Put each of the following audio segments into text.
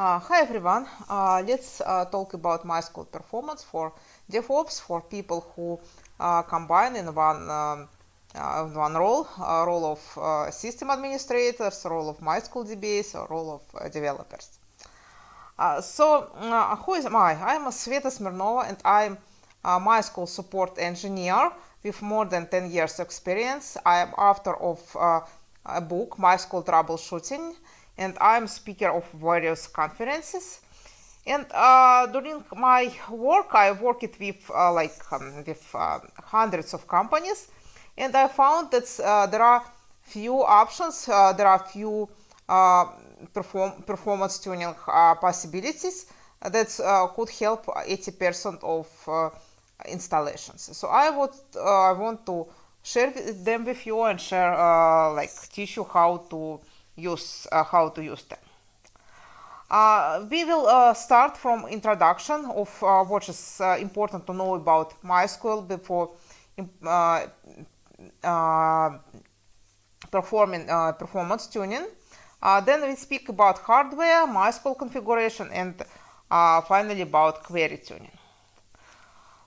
Uh, hi everyone, uh, let's uh, talk about MySQL performance for DevOps for people who uh, combine in one, um, uh, one role, role of uh, system administrators, role of MySQL DBAs, or role of developers. so who is I? I'm Sveta Smirnova and I'm a MySQL support engineer with more than 10 years experience. I am author of a book, MySQL Troubleshooting, and I'm speaker of various conferences. And uh, during my work, I worked with uh, like um, with uh, hundreds of companies, and I found that uh, there are few options, uh, there are few uh, perform performance tuning possibilities that could help 80% of installations. So I would I want to share them with you and share like teach you how to use uh, how to use them. Uh, we will uh, start from introduction of what is important to know about MySQL before performing performance tuning. then we speak about hardware, MySQL configuration, and finally about query tuning.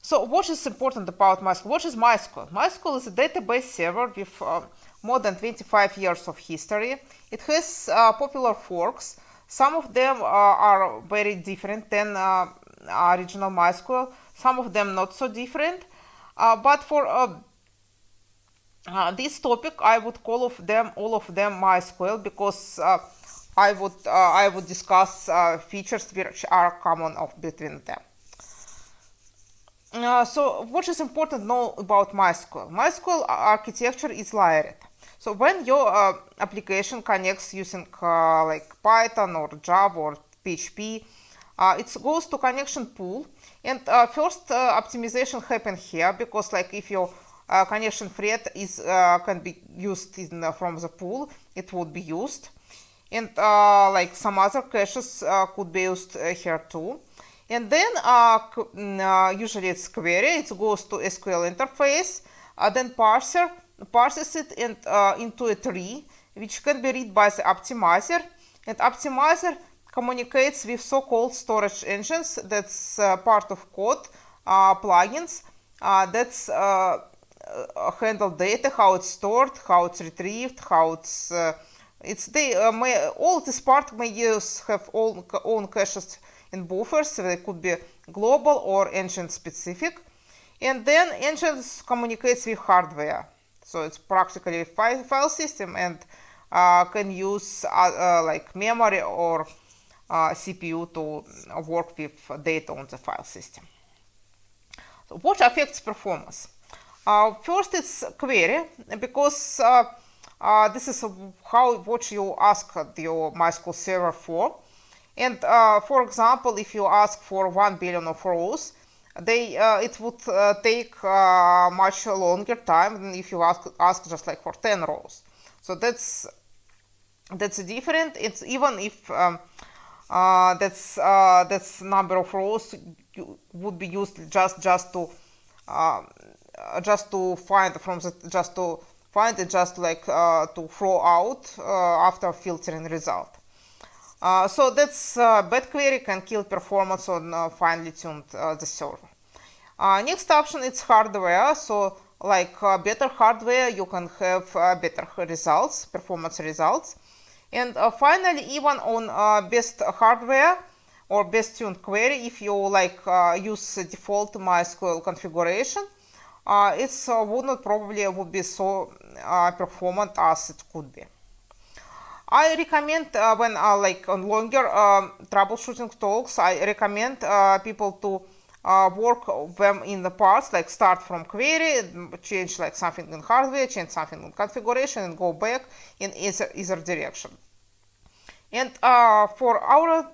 So what is important about MySQL? What is MySQL? MySQL is a database server with uh, more than 25 years of history. It has uh, popular forks. Some of them uh, are very different than uh, original MySQL. Some of them not so different. Uh, but for uh, this topic, I would call of them all of them MySQL because I would I would discuss features which are common of between them. Uh, so what is important to know about MySQL? MySQL architecture is layered. So when your uh, application connects using uh, like Python or Java or PHP, uh, it goes to connection pool. And uh, first uh, optimization happen here because like if your uh, connection thread is can be used in, from the pool, it would be used. And like some other caches could be used here too. And then mm, usually it's query, it goes to SQL interface, then parser, parses it uh, into a tree which can be read by the optimizer. And optimizer communicates with so-called storage engines. That's uh, part of code uh, plugins. Uh, that's uh, uh, handle data how it's stored how it's retrieved how it's it's they may all this part may use have all own caches and buffers. They could be global or engine specific and then engines communicates with hardware so it's practically a file system and uh, can use uh, uh, like memory or uh, CPU to work with data on the file system. So what affects performance? Uh, first it's query because uh, this is how what you ask your MySQL server for. And for example, if you ask for 1 billion of rows, they uh, it would uh, take uh, much longer time than if you ask ask just like for 10 rows so that's that's different. It's even if um, uh, that's uh, that's number of rows would be used just just to um, just to find from the just to find it just like uh, to throw out after filtering result uh, so that's uh, bad query can kill performance on uh, finely tuned uh, the server. Uh, next option is hardware. So like uh, better hardware, you can have uh, better results, performance results. And finally, even on best hardware or best tuned query, if you like use default MySQL configuration, it would not probably would be so performant as it could be. I recommend uh, when uh, like on longer um, troubleshooting talks, I recommend uh, people to uh, work them in the parts, like start from query, change like something in hardware, change something in configuration, and go back in either, either direction. And uh, for our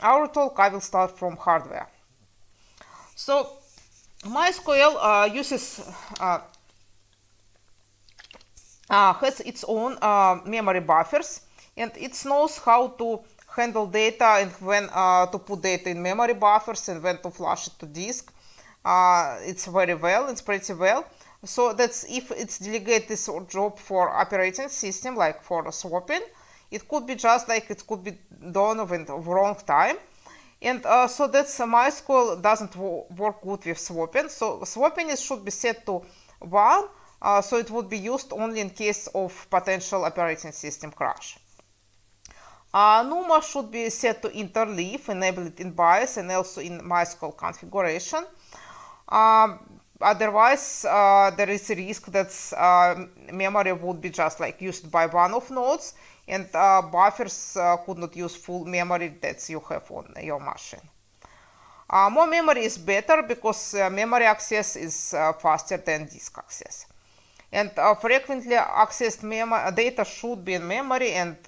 our talk, I will start from hardware. So MySQL uh, uses has its own memory buffers and it knows how to handle data and when uh, to put data in memory buffers and when to flush it to disk. Uh, it's very well, it's pretty well. So that's if it's delegate this job for operating system, like for swapping, It could be just like it could be done in the wrong time. And uh, so that's uh, MySQL doesn't work good with swapping. So swapping is, should be set to 1. Uh, so it would be used only in case of potential operating system crash. Uh, NUMA should be set to interleave, enabled in BIOS and also in MySQL configuration. Um, otherwise, uh, there is a risk that uh, memory would be just like used by one of nodes and buffers could not use full memory that you have on your machine. More memory is better because memory access is faster than disk access. And frequently accessed data should be in memory and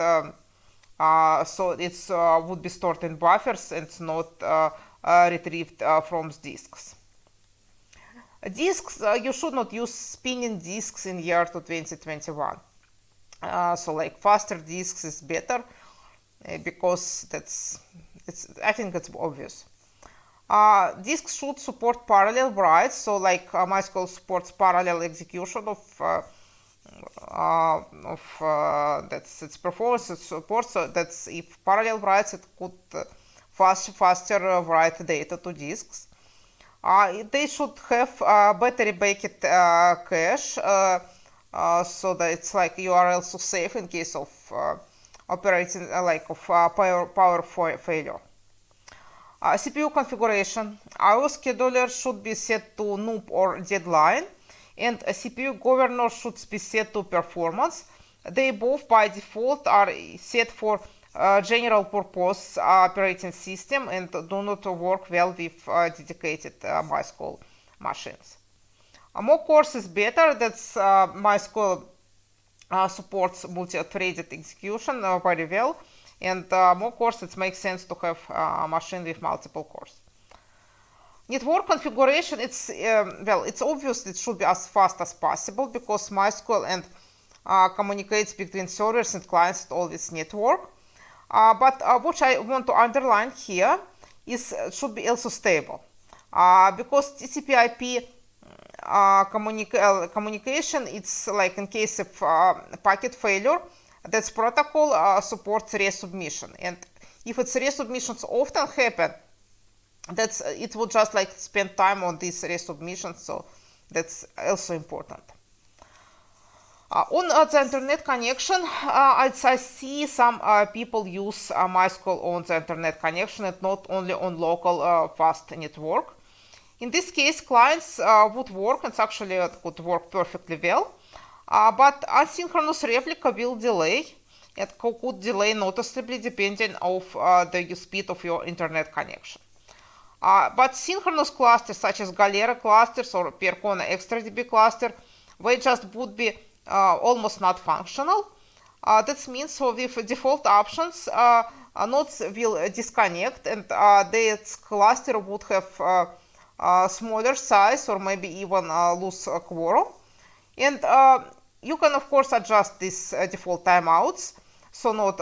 so it uh, would be stored in buffers and not uh, retrieved from disks. Disks, you should not use spinning disks in year 2021. so like faster disks is better because that's it's I think it's obvious. Uh, disks should support parallel writes, so like uh, MySQL supports parallel execution of uh, uh, of uh, that's its performance support so that's if parallel writes it could uh, fast faster write data to disks. They should have a battery backed cache so that it's like URL so safe in case of operating like of power power failure. CPU configuration. IO scheduler should be set to NOOP or deadline and a CPU governor should be set to performance. They both by default are set for uh, general purpose operating system and do not work well with uh, dedicated uh, MySQL machines. Uh, more cores is better, that's uh, MySQL uh, supports multi-threaded execution very well and more cores it makes sense to have a machine with multiple cores. Network configuration, it's, um, well, it's obvious it should be as fast as possible because MySQL and uh, communicates between servers and clients at all this network. Uh, but uh, what I want to underline here is it uh, should be also stable uh, because TCP IP uh, communica communication, it's like in case of packet failure, that protocol supports resubmission. And if it's resubmissions often happen, that's it will just like spend time on this resubmission so that's also important. Uh, on uh, the internet connection uh, I, see some uh, people use uh, MySQL on the internet connection and not only on local uh, fast network. In this case clients would work and actually it could work perfectly well but asynchronous replica will delay it could delay noticeably depending on the speed of your internet connection uh, but synchronous clusters such as Galera clusters or Percona XtraDB cluster, they just would be uh, almost not functional. Uh, that means so with default options, uh, nodes will disconnect and uh, their cluster would have uh, smaller size or maybe even lose quorum. And you can of course adjust these default timeouts. So node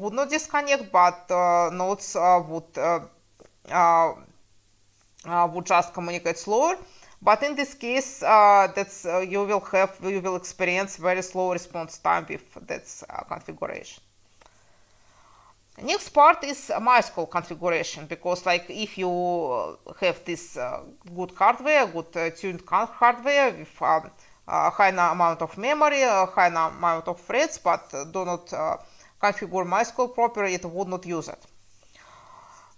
would not disconnect, but nodes would uh, uh, would just communicate slower. But in this case, uh, that's you will have you will experience very slow response time with that configuration. Next part is MySQL configuration because like if you have this uh, good hardware, good uh, tuned hardware with um, a high amount of memory, high amount of threads, but do not uh, configure MySQL properly, it would not use it.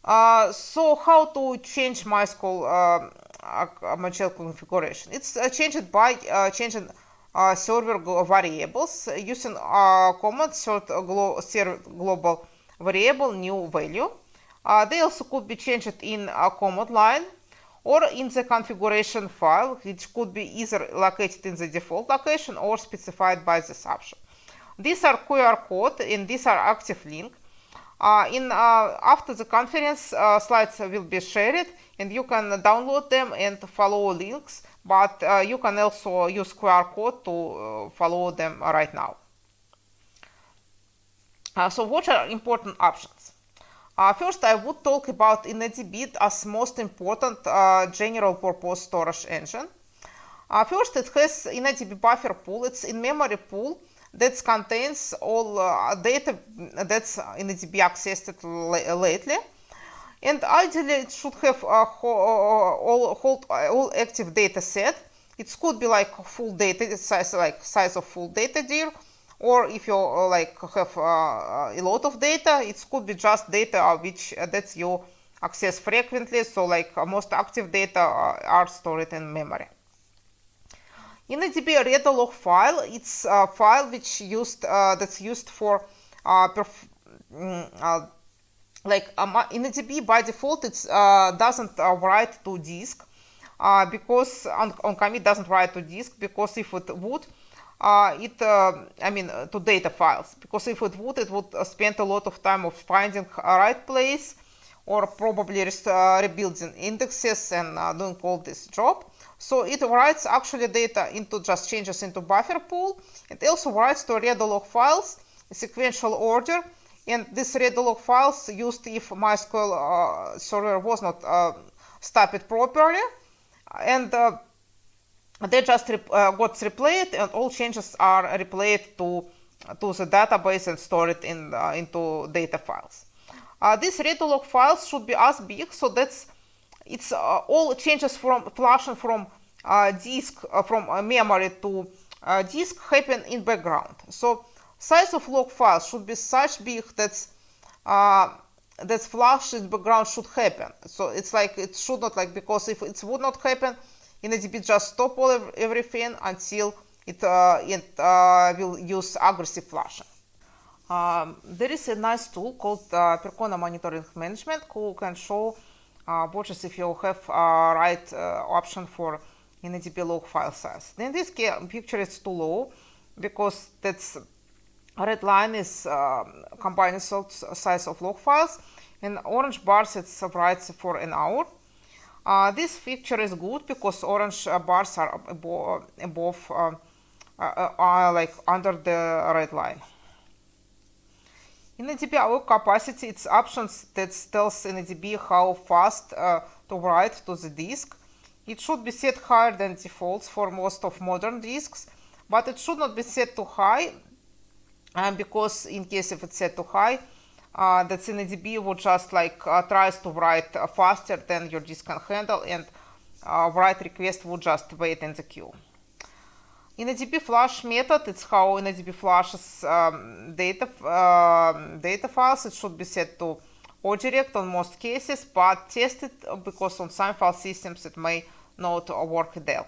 Uh, so how to change MySQL uh, MySQL configuration? It's uh, changed by uh, changing uh, server variables using uh, command assert glo global variable new value. they also could be changed in a command line or in the configuration file, which could be either located in the default location or specified by this option. These are QR code and these are active link. In after the conference, slides will be shared, and you can download them and follow links. But you can also use QR code to follow them right now. so, what are important options? Uh, first, I would talk about InnoDB as most important uh, general purpose storage engine. Uh, first, it has InnoDB buffer pool. It's in-memory pool that contains all uh, data that's InnoDB accessed lately. And ideally, it should have a all, hold, all active data set. It could be like full data size, like size of full data dir, or if you uh, like have uh, a lot of data, it could be just data which uh, that's you access frequently. So like most active data are stored in memory. Redo log file. It's a file which used uh, that's used for uh, mm, uh, like um, InnoDB by default it uh, doesn't uh, write to disk uh, because on, on commit doesn't write to disk because if it would it I mean to data files because if it would it would spend a lot of time of finding a right place or probably rebuilding indexes and doing all this job so it writes actually data into just changes into buffer pool. It also writes to redo log files in sequential order. And these redo log files used if MySQL uh, server was not uh, stopped properly. And uh, they just re uh, got replayed and all changes are replayed to, to the database and stored in, uh, into data files. Uh, these read log files should be as big so that's it's uh, all changes from flashing from uh, disk uh, from memory to disk happen in background. So size of log files should be such big that that flash in background should happen. So it's like it should not like because if it would not happen, InnoDB just stop all everything until it, uh, it uh, will use aggressive flashing. Um, there is a nice tool called uh, Percona Monitoring Management who can show watches if you have right option for InnoDB log file size. In this picture is too low because that's red line is um, combined size of log files and orange bars it's writes for an hour. Uh, this feature is good because orange uh, bars are above, above uh, uh like under the red line. In InnoDB IO capacity, it's options that tells InnoDB how fast uh, to write to the disk. It should be set higher than defaults for most of modern disks, but it should not be set too high um, because in case if it's set too high, uh, that would just like uh, tries to write uh, faster than your disk can handle and uh, write request would just wait in the queue. InnoDB flash method, it's how InnoDB flashes um, data, uh, data files. It should be set to ODirect on most cases, but tested because on some file systems it may not work well.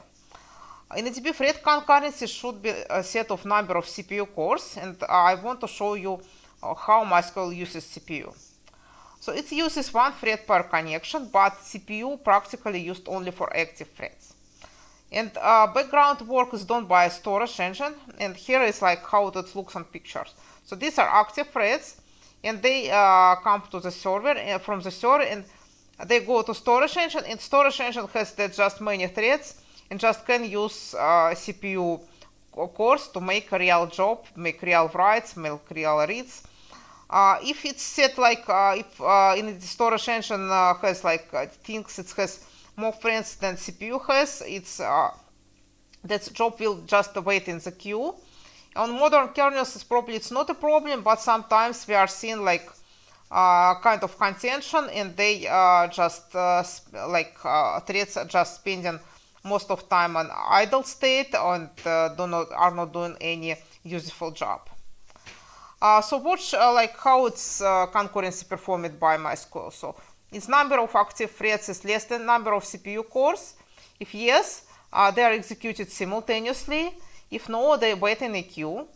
InnoDB thread concurrency should be a set of number of CPU cores, and I want to show you uh, how MySQL uses CPU. So it uses one thread per connection, but CPU practically used only for active threads. And uh, background work is done by a storage engine. And here is like how it looks on pictures. So these are active threads and they uh, come to the server uh, from the server and they go to storage engine and storage engine has just many threads and just can use uh, CPU cores to make a real job, make real writes, make real reads. Uh, if it's set like uh, if uh, in the storage engine uh, has like uh, things it has more friends than CPU has. It's uh, that job will just wait in the queue. On modern kernels, it's probably it's not a problem, but sometimes we are seeing like uh, kind of contention, and they uh, just uh, like uh, threads are just spending most of time on idle state and uh, do not are not doing any useful job. Uh, so watch like how it's concurrency performed by MySQL. So its number of active threads is less than number of CPU cores. If yes, uh, they are executed simultaneously. If no, they wait in a queue.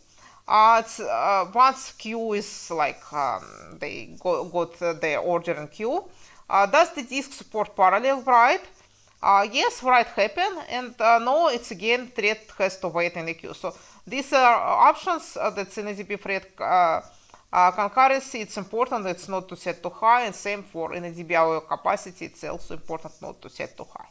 Uh, uh, once queue is like um, they go, got uh, their order in queue, uh, does the disk support parallel write? Uh, yes, write happen, and no, it's again thread has to wait in the queue. So these are options that InnoDB thread uh, concurrency, it's important it's not to set too high, and same for InnoDB IO capacity, it's also important not to set too high.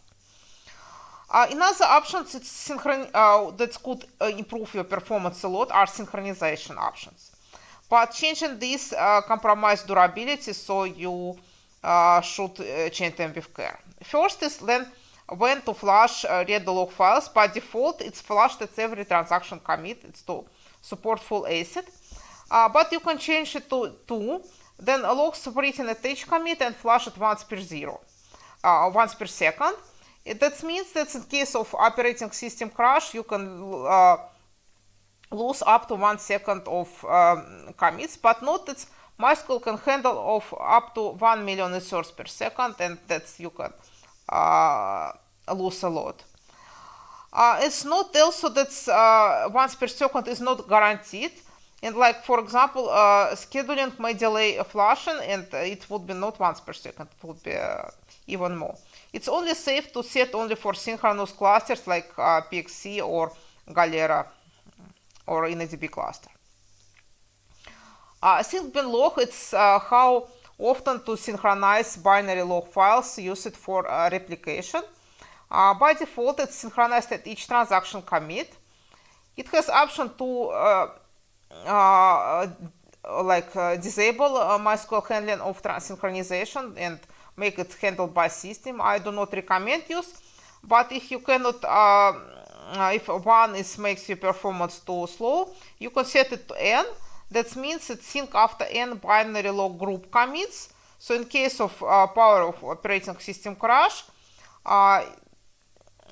Uh, another options it's uh, that could uh, improve your performance a lot are synchronization options. But changing this uh, compromise durability, so you should uh, change them with care. First is then when to flash read the log files. By default, it's flushed at every transaction commit. It's to support full ACID. Uh, but you can change it to 2, then log separating attach commit and flush it once per zero, uh, once per second. That means that in case of operating system crash, you can uh, lose up to one second of um, commits, but note that MySQL can handle of up to 1 million inserts per second, and that's you can uh, lose a lot. Uh, it's not also that uh, once per second is not guaranteed. And like, for example, uh, scheduling may delay a flushing and it would be not once per second, it would be uh, even more. It's only safe to set only for synchronous clusters like uh, PXC or Galera or InnoDB cluster. Uh, SyncBin log, it's uh, how often to synchronize binary log files used for uh, replication. Uh, by default, it's synchronized at each transaction commit. It has option to like uh, disable uh, MySQL handling of synchronization and make it handled by system. I do not recommend use, but if you cannot, uh, if one is makes your performance too slow, you can set it to n. That means it sync after n binary log group commits. So in case of power of operating system crash,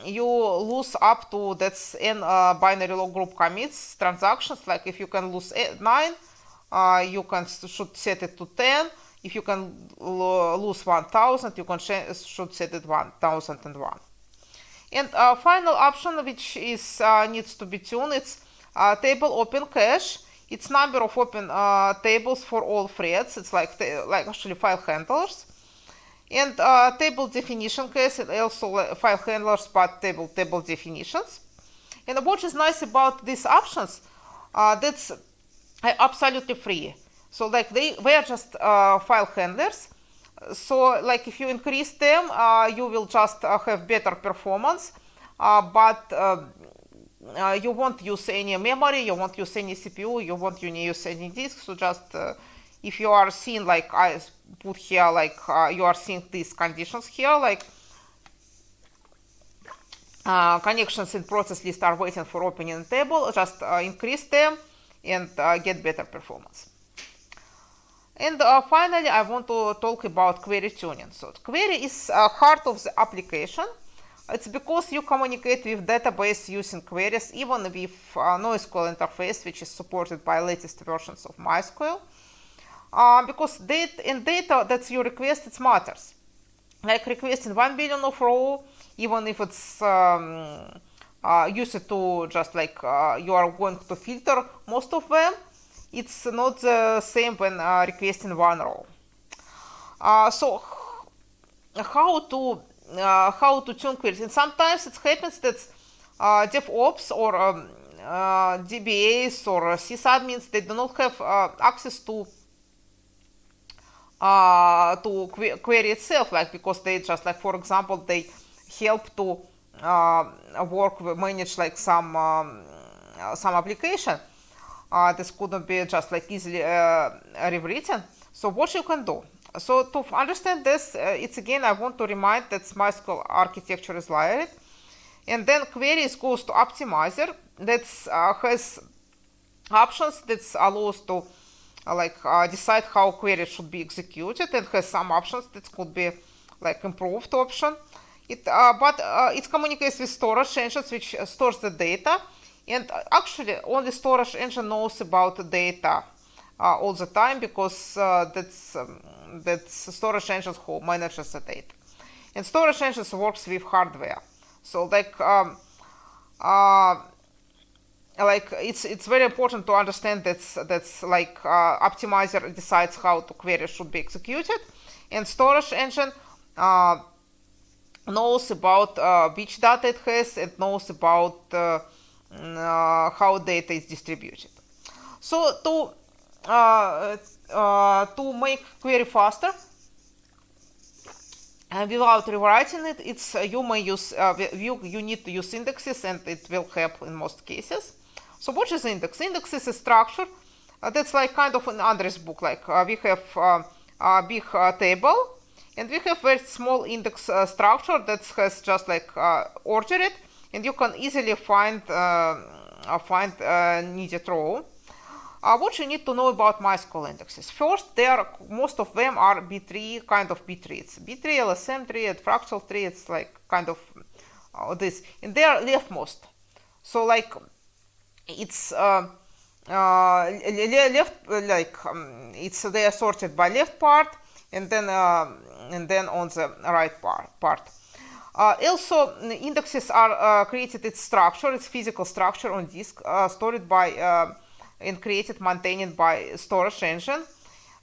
you lose up to that's in uh, binary log group commits transactions like if you can lose eight, 9 uh, you can should set it to 10 if you can lose 1000 you can should set it 1001 and uh, final option which is uh, needs to be tuned it's uh, table open cache. It's number of open uh, tables for all threads. It's like like actually file handlers and uh, table definition cache and also file handlers but table table definitions. And what is nice about these options uh, that's absolutely free. So like they they are just uh, file handlers. So like if you increase them uh, you will just uh, have better performance. Uh, but you won't use any memory you won't use any cpu you won't use any disk so just if you are seeing like I put here like uh, you are seeing these conditions here like uh, connections in process list are waiting for opening table just uh, increase them and uh, get better performance. And uh, finally I want to talk about query tuning. So query is uh, heart of the application. It's because you communicate with database using queries even with NoSQL interface which is supported by latest versions of MySQL uh, because data, in data that you request it matters. Like requesting 1 billion of row even if it's um, uh, used to just like uh, you are going to filter most of them it's not the same when uh, requesting one row uh, so how to uh, how to tune queries? And sometimes it happens that DevOps or um, DBAs or sysadmins they do not have access to uh, to que query itself, like because they just like, for example, they help to uh, work manage like some um, some application. Uh, this couldn't be just like easily uh, rewritten. So what you can do? So to understand this, uh, it's again I want to remind that MySQL architecture is layered, and then queries goes to optimizer that uh, has options that allows to like uh, decide how query should be executed and has some options that could be like improved option. It, uh, but uh, it communicates with storage engines which uh, stores the data and uh, actually only storage engine knows about the data all the time because that's um, that's storage engines who manages the data and storage engines works with hardware so like um, like it's it's very important to understand that's that's like uh, optimizer decides how the query should be executed. And storage engine uh, knows about uh, which data it has and knows about uh, mm, uh, how data is distributed. So to uh, to make query faster and without rewriting it it's you may use you, you need to use indexes and it will help in most cases so what is index? Index is a structure uh, that's like kind of an address book. Like uh, we have uh, a big uh, table and we have very small index uh, structure that has just like uh, ordered and you can easily find find needed row. What you need to know about MySQL indexes. First, there most of them are B-tree kind of B-trees. B-tree, LSM tree, and fractal tree, it's like kind of this. And they are leftmost. So like it's uh, uh, left, like um, it's they are sorted by left part and then uh, and then on the right part. part. Uh, also, indexes are uh, created its structure, its physical structure on disk, stored by and created, maintained by storage engine.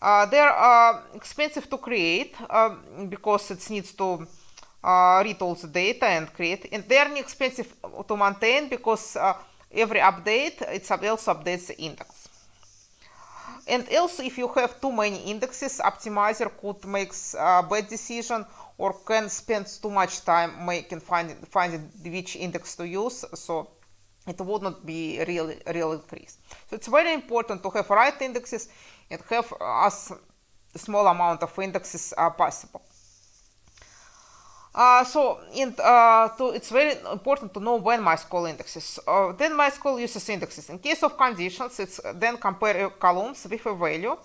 Uh, they're uh, expensive to create um, because it needs to uh, read all the data and create. And they're expensive to maintain because uh, every update, it also updates the index. And also, if you have too many indexes, optimizer could make a bad decision or can spend too much time making finding, finding which index to use. So it would not be real real increase. So it's very important to have right indexes and have as small amount of indexes uh, possible. Uh, so in, uh, to, it's very important to know when MySQL indexes. Uh, then MySQL uses indexes. In case of conditions, it's then compare columns with a value.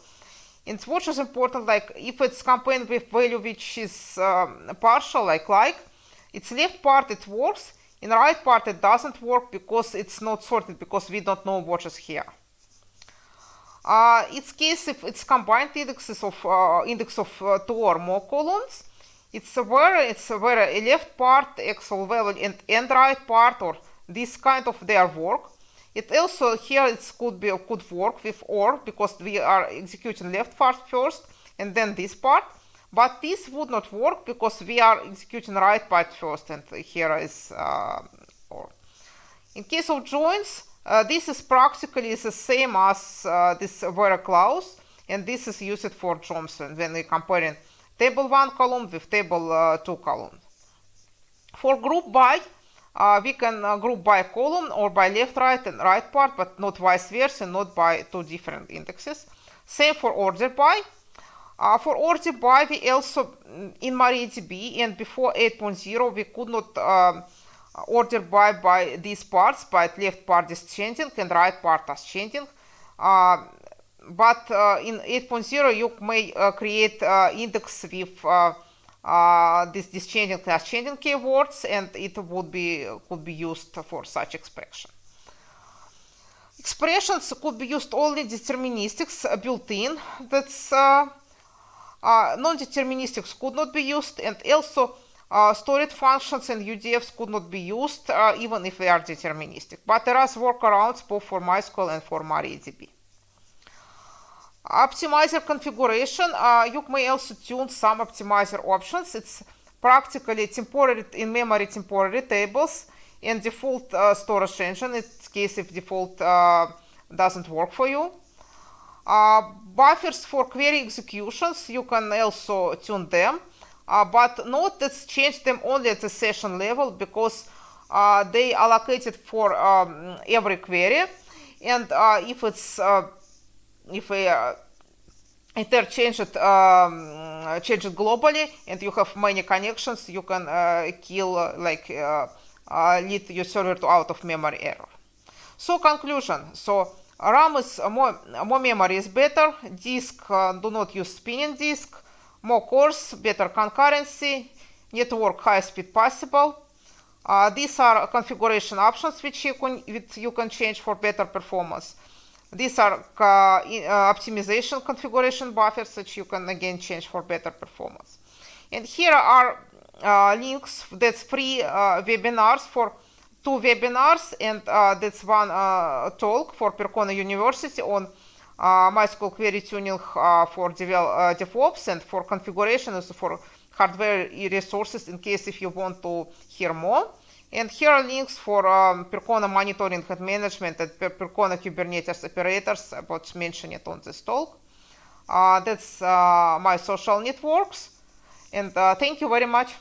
And what is important, like if it's compared with value which is um, partial, like like, its left part it works, in right part it doesn't work because it's not sorted because we don't know what is here. Uh, it's case if it's combined indexes of uh, index of uh, two or more columns. It's where it's where a left part actual value and, and right part or this kind of their work. It also here it could be could work with or because we are executing left part first and then this part. But this would not work because we are executing right part first and here is uh, or. In case of joins, uh, this is practically the same as uh, this where clause and this is used for jumps when we're comparing table 1 column with table uh, 2 column. For group by, uh, we can uh, group by column or by left, right and right part, but not vice versa, not by two different indexes. Same for order by. Uh, for order by, we also, mm, in MariaDB and before 8.0, we could not um, order by by these parts, but left part is changing and right part is changing. Uh, but uh, in 8.0, you may uh, create uh, index with this, this changing class changing keywords, and it would be could be used for such expression. Expressions could be used only deterministics built in. That's uh, non-deterministics could not be used and also uh, stored functions and UDFs could not be used uh, even if they are deterministic. But there are workarounds both for MySQL and for MariaDB. Optimizer configuration, uh, you may also tune some optimizer options. It's practically temporary in-memory temporary tables and default uh, storage engine in case if default uh, doesn't work for you. Uh, buffers for query executions, you can also tune them, uh, but note that change them only at the session level because uh, they allocated for um, every query. And if it's if a uh, interchange it, um, change it globally and you have many connections, you can kill like lead your server to out of memory error. So conclusion. So RAM is more, more memory is better. Disk uh, do not use spinning disk. More cores, better concurrency. Network high speed possible. Uh, these are configuration options which you can which you can change for better performance. These are uh, uh, optimization configuration buffers which you can again change for better performance. And here are uh, links that's free uh, webinars for two webinars and uh, that's one uh, talk for Percona University on MySQL query tuning for devel DevOps and for configuration also for hardware resources in case if you want to hear more. And here are links for um, Percona monitoring and management and per Percona Kubernetes operators about mentioned it on this talk. Uh, that's my social networks. And thank you very much.